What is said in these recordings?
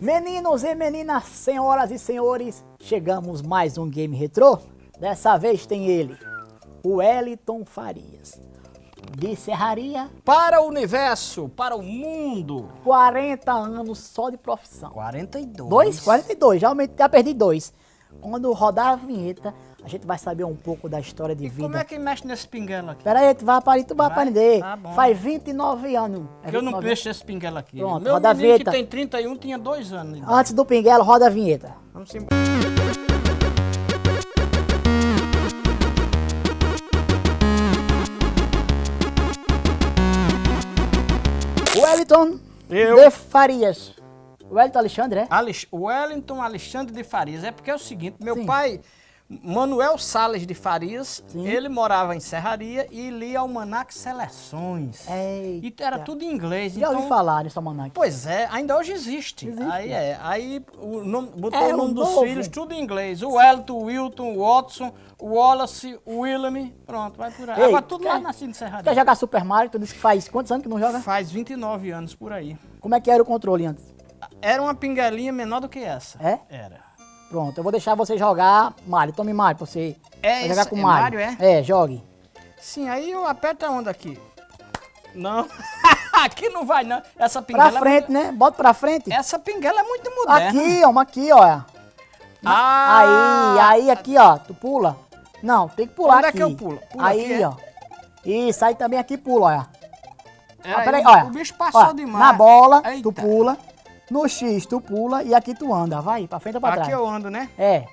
Meninos e meninas, senhoras e senhores, chegamos mais um Game Retrô. Dessa vez tem ele, o Wellington Farias. De Serraria, Para o universo, para o mundo. 40 anos só de profissão. 42. Dois? 42, já, aumentei, já perdi dois. Quando rodar a vinheta, a gente vai saber um pouco da história de vida. Como é que mexe nesse pinguelo aqui? Pera aí, tu vai, para, tu vai Vai? aprender. Bom. Faz 29 anos. É Que eu não 29 mexo nesse pinguelo aqui. Pronto, Meu roda a menino que vinheta. tem 31 tinha dois anos. de idade. Antes do pinguelo, roda a vinheta. Vamos embora. Wellington Eu. de Farias. Wellington Alexandre, é? Alex- Wellington Alexandre de Farias. É porque é o seguinte, meu Sim. pai, Manuel Salles de Farias, Sim. ele morava em Serraria e lia Almanac Seleções. E Eita. era tudo em inglês. Já então, ouvi falar nesse almanac. Pois é, ainda hoje existe. Existe. Aí é, aí o nome, botou É, o nome dos novo. filhos tudo em inglês. O Wellington, o Wilton, o Watson, o Wallace, o William, pronto, vai por aí. Ei, Agora tudo lá quer- nascido em Serraria. Quer jogar Super Mario? Tu disse que faz quantos anos que não joga? Faz 29 anos por aí. Como é que era o controle antes? Era uma pinguelinha menor do que essa. É? Era. Pronto, eu vou deixar você jogar Mario. Tome Mario pra você É vai jogar isso, com é Mario. Mario, É, jogue. Sim, aí eu aperto aonde aqui? Não. aqui não vai não. Essa Pra pinguela é frente, né? Bota pra frente. muito- Essa pinguela é muito moderna. Aqui, ó, uma aqui, ó. Ah! Aí, aí aqui, ó. Tu pula. Não, tem que pular Onde é aqui. que eu pulo? Pula aí, aqui, é? ó. Isso, aí também aqui pula, ó. Era Ah, peraí, aí, olha. O bicho passou Ó, demais. Na bola, tu Eita. pula. No X, tu pula. E aqui tu anda. Vai, pra frente ou pra Aqui trás. eu ando, né? É.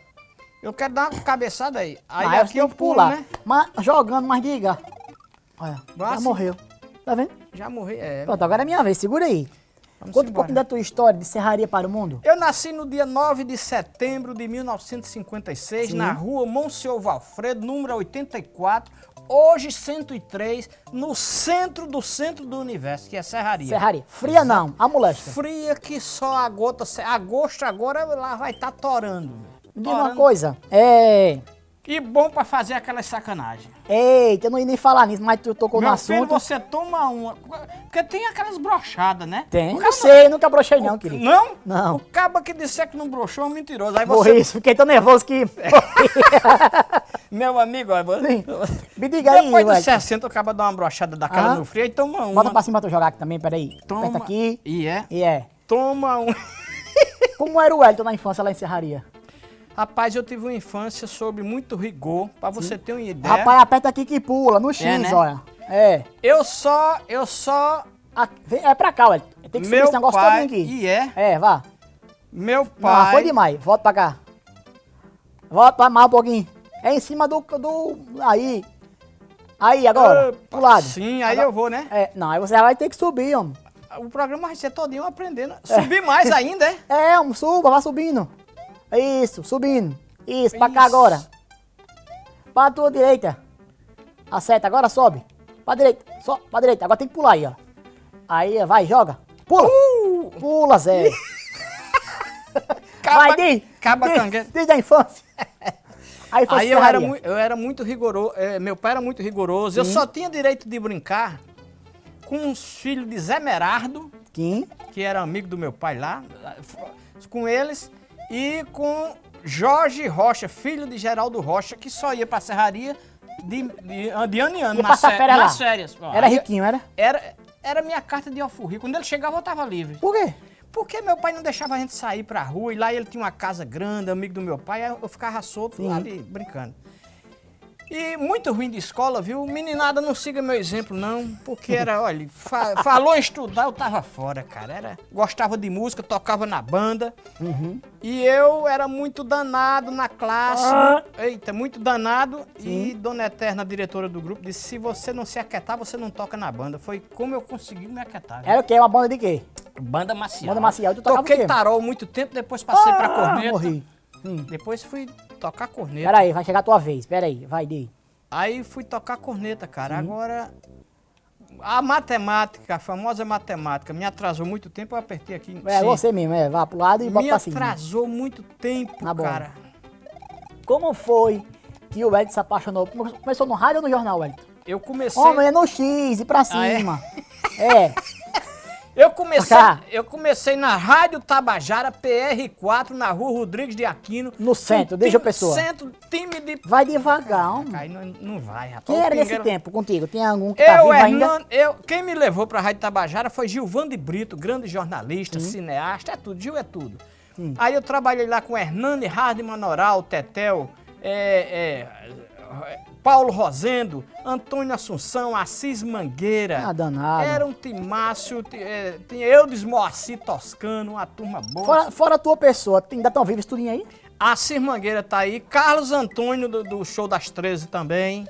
Eu quero dar uma cabeçada aí. Aí Aí aqui eu pulo, pular. né? Mas jogando, mas diga. Olha, Vai já morreu. Tá vendo? Já morri, é. Pronto, agora é minha vez. Segura aí. Vamos Conta um pouquinho da tua história de serraria para o mundo. Eu nasci no dia 9 de setembro de 1956, Sim. na rua Monsenhor Valfredo, número 84, hoje 103, no centro do centro do universo, que é Serraria. Serraria. Fria não, a molesta. Fria que só a gota... Agosto agora lá vai estar torando. Me diga uma coisa. É. E bom pra fazer aquela sacanagem. Eita, eu não ia nem falar nisso, mas tu tocou no Meu filho, assunto. você toma uma... Porque tem aquelas brochadas, né? Tem. Não cara sei, nunca brochei não, querido. Não? Não. O caba que disser que não broxou é mentiroso. Aí você... Morri, fiquei tão nervoso que... Meu amigo, ó. Me diga aí, Depois dos velho. 60, o caba dá uma brochada daquela Aham. no frio e toma uma. Bota pra cima pra tu jogar aqui também, peraí. Toma. Aperta aqui. E é? E é. Toma um. Como era o Wellington na infância lá em Serraria? Rapaz, eu tive uma infância sob muito rigor, pra você ter uma ideia. Rapaz, aperta aqui que pula, no X, né? olha. É. Eu só, eu só... Ah, vem- É pra cá, Wellington. Tem que subir meu esse negócio pai... todinho aqui. E é? É, vá. Meu Não, pai... foi demais. Volta pra cá. Volta pra mais um pouquinho. É em cima do... do aí. Aí, agora. Opa, pro lado. Sim, aí Agora- eu vou, né? É, não, aí você vai ter que subir, homem. O programa vai ser todinho aprendendo. Subir mais ainda, é? É, homem, suba, vai subindo. Isso, subindo. Isso, pra cá Isso. agora. Pra tua direita. Acerta, agora sobe. Pra direita, só pra direita. Agora tem que pular aí, ó. Aí, vai, joga. Pula. Uh! Pula, Zé. Caba, vai, diz. caba diz, cangueiro. Desde a infância. Aí Aí eu era, eu era muito rigoroso, eh, meu pai era muito rigoroso. Eu só tinha direito de brincar com os filhos de Zé Merardo, Quem? que era amigo do meu pai lá, com eles, e com Jorge Rocha, filho de Geraldo Rocha, que só ia pra serraria de, de, de ano em ano, nas, férias lá. nas férias. Ó, Era riquinho, era? Era, era minha carta de alforria. Quando ele chegava, eu tava livre. Por quê? Porque meu pai não deixava a gente sair pra rua, e lá ele tinha uma casa grande, amigo do meu pai, eu ficava solto Sim. lá ali, brincando. E muito ruim de escola, viu? Meninada, não siga meu exemplo, não. Porque era, olha, fa- falou em estudar, eu tava fora, cara. Era, gostava de música, tocava na banda. Uhum. E eu era muito danado na classe. Ah. Eita, muito danado. E Dona Eterna, diretora do grupo, disse: se você não se aquietar, você não toca na banda. Foi como eu consegui me aquietar. viu? Era o quê? Uma banda de quê? Banda Maciel. Banda Maciel, tu tocava Toquei tarol muito tempo, depois passei pra Ah, corneta. Morri. Sim. Depois fui tocar corneta. Pera aí, vai chegar a tua vez. Pera aí, vai, Di. Aí fui tocar corneta, cara. Agora, a matemática, a famosa matemática, me atrasou muito tempo, eu apertei aqui. É Sim. você mesmo, é. Vá pro lado e bota Me pra cima. atrasou muito tempo, cara. Como foi que o Wellington se apaixonou? Começou no rádio ou no jornal, Wellington? Eu comecei... Homem, é no X e pra Ah, é? cima. é? Eu comecei, eu comecei na Rádio Tabajara PR4, na rua Rodrigues de Aquino. No centro, deixa a pessoa. Centro, time de... Vai devagar, homem. Aí não, não vai, rapaz. Quem O era nesse tempo contigo? Tem algum que tá Eu, vivo ainda? Hernando, eu, quem me levou pra Rádio Tabajara foi Gilvan de Brito, grande jornalista, cineasta, é tudo, Gil é tudo. Aí eu trabalhei lá com Hernani Hardman Noral, Tetel, é, é, Paulo Rosendo, Antônio Assunção, Assis Mangueira. Ah, danado. Era um timácio, ti- é, tinha Eudes Moacir Toscano, uma turma boa. Fora, fora a tua pessoa, ainda estão vivos tudinho aí? Assis Mangueira tá aí, Carlos Antônio do, do Show das 13 também.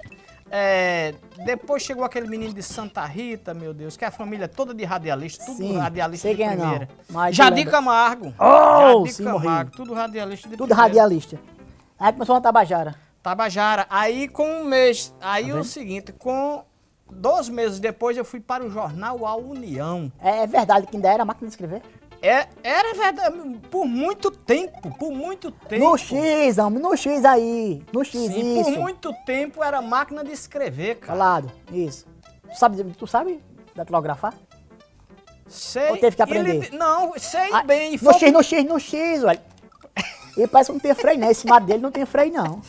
É, depois chegou aquele menino de Santa Rita, meu Deus, que é a família toda de radialista, tudo Sim, radialista de é não, primeira. eu Jadir lembro. Camargo. Oh, Jadir sim, Camargo, morri. tudo radialista de Tudo primeira. radialista. Aí começou na Tabajara. Tabajara. Aí com um mês, aí Tá o seguinte, com dois meses depois eu fui para o jornal A União. É, é verdade que ainda era máquina de escrever? É, era verdade, por muito tempo, por muito tempo. No X, homem, no X aí. No X, Sim, isso. por muito tempo era máquina de escrever, cara. Falado, isso. Tu sabe, tu sabe datilografar? Sei. Ou teve que aprender? ele- não, sei Ah, bem. no foi- X, no X, no X, olha. E parece que não tem freio, não. Esse mato dele não tem freio, não.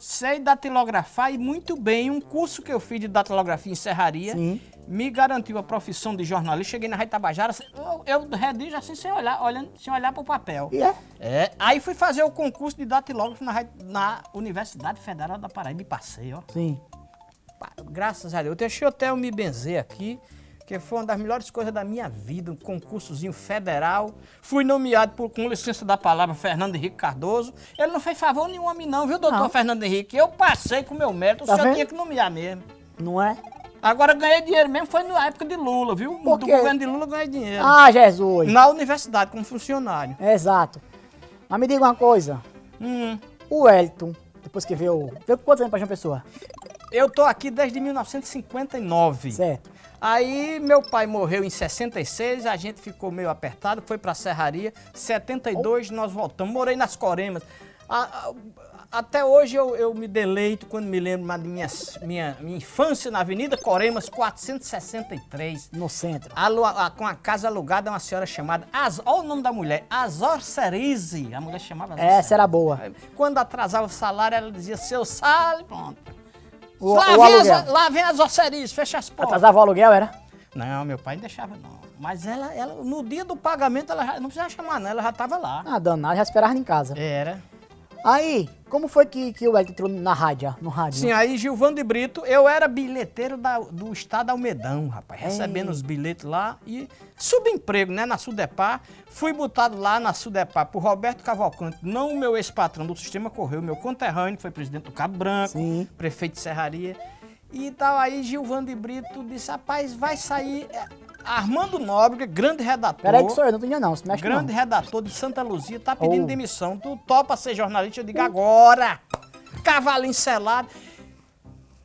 Sei datilografar e muito bem. Um curso que eu fiz de datilografia em serraria Sim. me garantiu a profissão de jornalista. Cheguei na Rádio Tabajara, eu, eu redijo assim sem olhar, olhando, sem olhar para o papel. E é? É, aí fui fazer o concurso de datilógrafo na, na Universidade Federal da Paraíba e passei, ó. Sim. Graças a Deus. Deixei até eu me benzer aqui, que foi uma das melhores coisas da minha vida, um concursozinho federal. Fui nomeado, por, com licença da palavra, Fernando Henrique Cardoso. Ele não fez favor nenhum a mim não, viu, doutor Não. Fernando Henrique? Eu passei com o meu mérito, Tá o senhor vendo? tinha que nomear mesmo. Não é? Agora ganhei dinheiro mesmo, foi na época de Lula, viu? Por Do quê? governo de Lula ganhei dinheiro. Ah, Jesus. Na universidade, como funcionário. Exato. Mas me diga uma coisa. Hum, O Wellington, depois que veio... Veio quantos anos pra João Pessoa? eu tô aqui desde 1959. Certo. Aí meu pai morreu em 66, a gente ficou meio apertado, foi pra Serraria. 72 nós voltamos. Morei nas Coremas. A- a- até hoje eu, eu me deleito quando me lembro da minha, minha, minha infância na Avenida Coremas 463. No centro. A- com a casa alugada, uma senhora chamada. Az, olha o nome da mulher, Azor Cerise. A mulher chamava Azor Essa era boa. Quando atrasava o salário, ela dizia: seu salário, pronto. O, lá, o vem as, lá vem Cerise, fecha as portas. Atrasava o aluguel, era? Não, meu pai não deixava não. Mas ela, ela no dia do pagamento, ela já, não precisava chamar não, ela já estava lá. Ah, danado, já esperava em casa. Era. Aí, como foi que, que o Wellington entrou na rádio, no rádio? Sim, aí Gilvão de Brito, eu era bilheteiro da- do estado Almedão, rapaz, recebendo os bilhetes lá e subemprego, né, na Sudepar. Fui botado lá na Sudepar por Roberto Cavalcante, não o meu ex-patrão do Sistema Correio, meu conterrâneo, que foi presidente do Cabo Branco, Sim. prefeito de Serraria. E tal, aí Gilvão de Brito disse, rapaz, vai sair Armando Nóbrega, grande redator. Peraí que sou eu, não entendendo não, se mexe Grande não. redator de Santa Luzia, tá pedindo Oh. demissão. Tu topa ser jornalista? Eu digo agora. Cavalinho selado.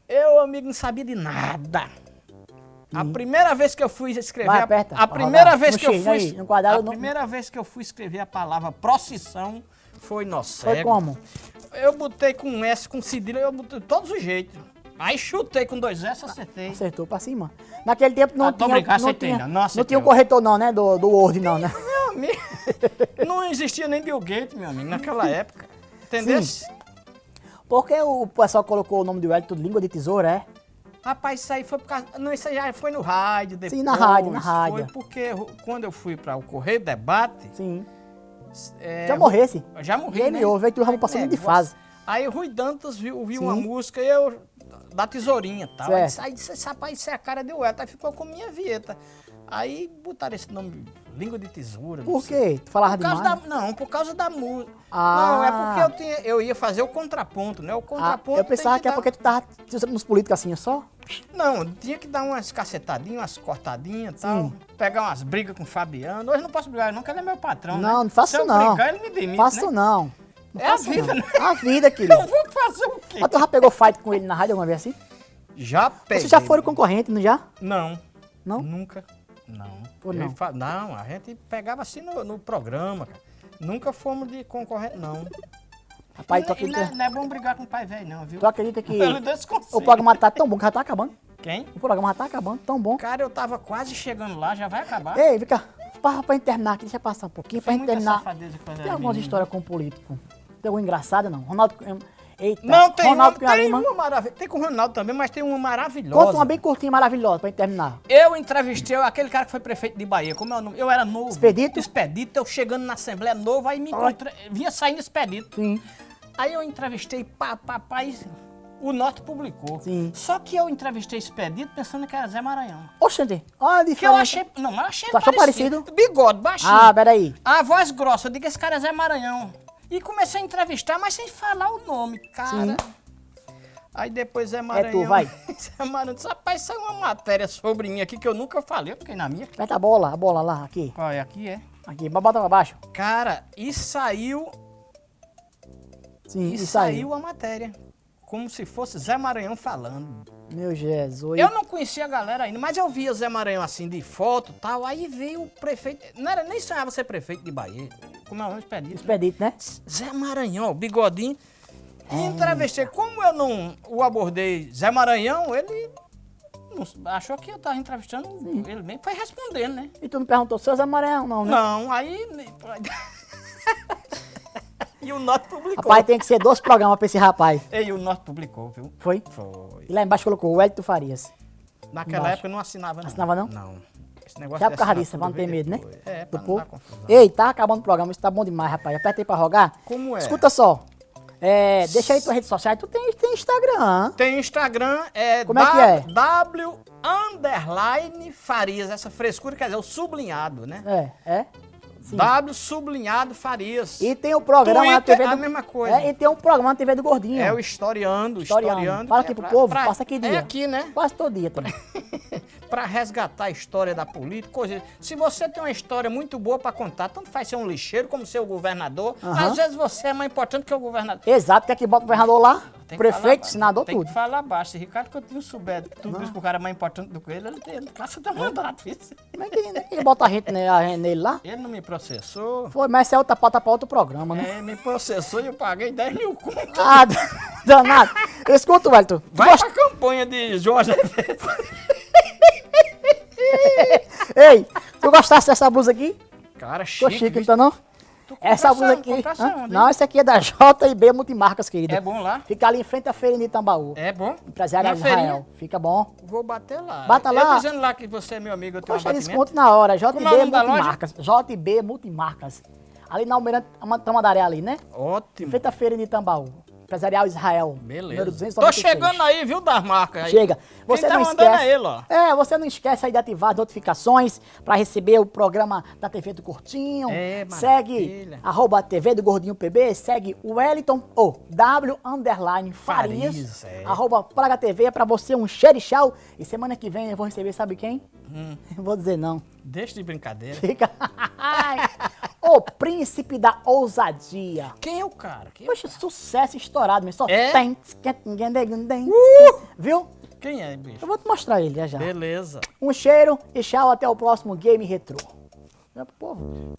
Eu, amigo, não sabia de nada. A primeira vez que eu fui escrever... Hum. Vai, a- aperta, a, pra primeira rodar. vez que eu fui... aí, no quadrado, a primeira vez que eu fui escrever a palavra procissão foi no Foi como? Eu botei com S, com cedilha, eu botei de todos os jeitos. Aí chutei com dois S, acertei. Acertou pra cima. Naquele tempo não Ah, tô tinha, brincando, não, acertei, tinha, não, não tinha um corretor não, né, do, do Word não, né? Meu amigo, não existia nem Bill Gates, meu amigo, naquela época. Entendeu? Sim. Porque o pessoal colocou o nome do Wellington língua de tesoura, é? Rapaz, isso aí foi por causa. Não, isso aí já foi no rádio depois. Sim, na rádio, na Foi rádio. porque quando eu fui para o Correio Debate. Sim. é, Já morresse. Já morri. Game né? over, aí tu já passou muito de fase. Aí Rui Dantas viu, viu Sim. uma música e eu. Da tesourinha tal. Aí Certo. aí disse, "Esse rapaz, isso é a cara de Ueta. Aí ficou com minha vieta. Aí botaram esse nome, língua de tesoura. Por quê? Tu falava demais? da, não, por causa da música. Ah. Não, é porque eu, tinha, eu ia fazer o contraponto, né? O Ah, contraponto. eu pensava tem que é dar- porque tu tava nos políticos assim, só? Não, tinha que dar umas cacetadinhas, umas cortadinhas e tal. Pegar umas brigas com o Fabiano. Hoje não posso brigar, não, que ele é meu patrão. Não, né? não faço Se eu não. brigar, ele me demite. Faço né? não. Não É a vida, né? A vida, querido. Eu vou fazer o quê? Mas tu já pegou fight com ele na rádio alguma vez assim? Já peguei. Vocês já foram concorrentes, não já? Não. Não? Nunca. Não. Ou não? fa- Não, a gente pegava assim no, no programa, cara. Nunca fomos de concorrente, não. Rapaz, tu e não, é, acredita, não é bom brigar com o pai velho, não, viu? tu acredita que o programa tá tão bom que já tá acabando? Quem? O programa já tá acabando, tão bom. Cara, eu tava quase chegando lá, já vai acabar. Ei, vem cá. Pra, pra terminar aqui, deixa eu passar um pouquinho. Pra Foi muita terminar. Tem algumas histórias com político. Tem alguma engraçada, não? Ronaldo. Eita, Não, tem, Ronaldo uma, tem uma maravilhosa. Tem com o Ronaldo também, mas tem uma maravilhosa. Conta uma bem curtinha, maravilhosa, pra gente terminar. Eu entrevistei aquele cara que foi prefeito de Bahia. Como é o nome? Eu era novo. Expedito? Expedito. Eu chegando na Assembleia novo, aí me encontrei. Vinha saindo Expedito. Sim. Aí eu entrevistei, pá, pá, pá, e o Norte publicou. Sim. Só que eu entrevistei Expedito pensando que era Zé Maranhão. Oxente, olha a Que eu diferença. achei. Não, mas eu achei Tu achou Bigode, baixinho. Ah, peraí. A voz grossa, eu digo, esse cara é Zé Maranhão. E comecei a entrevistar, mas sem falar o nome, cara. Sim. Aí depois Zé Maranhão. tu, vai. Zé Maranhão disse, rapaz, saiu uma matéria sobre mim aqui que eu nunca falei, eu fiquei na minha. Aperta a bola, a bola lá, aqui. Olha, aqui é. Aqui, bota pra baixo. Cara, e saiu. Sim, E, isso saiu aí. a matéria. Como se fosse Zé Maranhão falando. Meu Jesus. Eu não conhecia a galera ainda, mas eu via Zé Maranhão assim de foto e tal. Aí veio o prefeito. Não era nem sonhava ser prefeito de Bahia. Como é o nome? Expedito. Expedito, né? Zé Maranhão, bigodinho. E É. entrevistei. Como eu não o abordei Zé Maranhão, ele achou que eu tava entrevistando ele mesmo. Foi respondendo, né? E tu não perguntou, seu Zé Maranhão, não, né? Não, aí. e o Norte publicou. Rapaz, tem que ser dois programas pra esse rapaz. E o Norte publicou, viu? Foi? Foi. E lá embaixo colocou o Wellington Farias. Naquela Embaixo. época eu não assinava, não. Assinava, não? Não. Esse negócio Já por causa disso, pra não ter medo, né? depois. É, Do pra não povo. dar confusão. Ei, tá acabando o programa, isso tá bom demais, rapaz. Aperta aí pra rogar. Como é? Escuta só. É, deixa aí tuas redes sociais. Tu tem, tem Instagram. Tem Instagram, é, Como é que é? W underline Farias, essa frescura quer dizer o sublinhado, né? É, é. Sim. W sublinhado Farias. E tem o programa na TV do... a mesma coisa. É, e tem um programa na TV do Gordinho. É o historiando, Historiando. historiando. Fala aqui é pro pra- povo, pra- passa aqui É dia. aqui, né? Quase todo dia também. Pra resgatar a história da política, coisa. Se você tem uma história muito boa pra contar, tanto faz ser um lixeiro como ser o governador, às vezes você é mais importante que o governador. Exato, quer que bota o governador lá, Tem prefeito, senador, tem tudo. que falar baixo. Ricardo Coutinho souber tudo isso que o cara é mais importante do que ele, ele, ele passa até mandato. isso. Como é que, que bota a gente, gente nele lá? Ele não me processou. Foi, mas essa é outra pauta pra outro programa, né? É, me processou e eu paguei 10 mil conto. Ah, danado. Escuta, Wellington. Vai gosta- pra campanha de Azevedo. Ei, tu gostasse dessa blusa aqui? Cara, Tô chique. chique, bicho. então não? Essa blusa aqui. Onde, Não, essa aqui é da JB Multimarcas, querida. É bom lá? Fica ali em frente à feira de Itambaú. É bom? Empresário Israel. feirinha? Fica bom. Vou bater lá. Bata lá. Eu dizendo lá que você é meu amigo, eu tenho um Poxa, abatimento. desconto na hora. É JB loja? Multimarcas. JB Multimarcas. Ali na Almirante Tamandaré ali, né? Ótimo. frente à feira de Itambaú. Empresarial Israel. Beleza. Número Tô 296. chegando aí, viu, das marcas aí. Chega. Você Quem tá não esquece. é ele, ó. É, você não esquece aí de ativar as notificações para receber o programa da TV do Curtinho. É, segue arroba TV do Gordinho PB, segue o Wellington ou W underline Farias, Farias, é. arroba Praga TV é pra você um xerichau. E semana que vem eu vou receber, sabe quem? Hum. Não vou dizer não. Deixa de brincadeira. Fica. o príncipe da ousadia. Quem é o cara? Quem é, o Poxa, sucesso estourado, mesmo. Só É? tem. tem- Viu? Quem é, bicho? Eu vou te mostrar ele já já. Beleza. Um cheiro e tchau, até o próximo Game Retrô. É pro povo.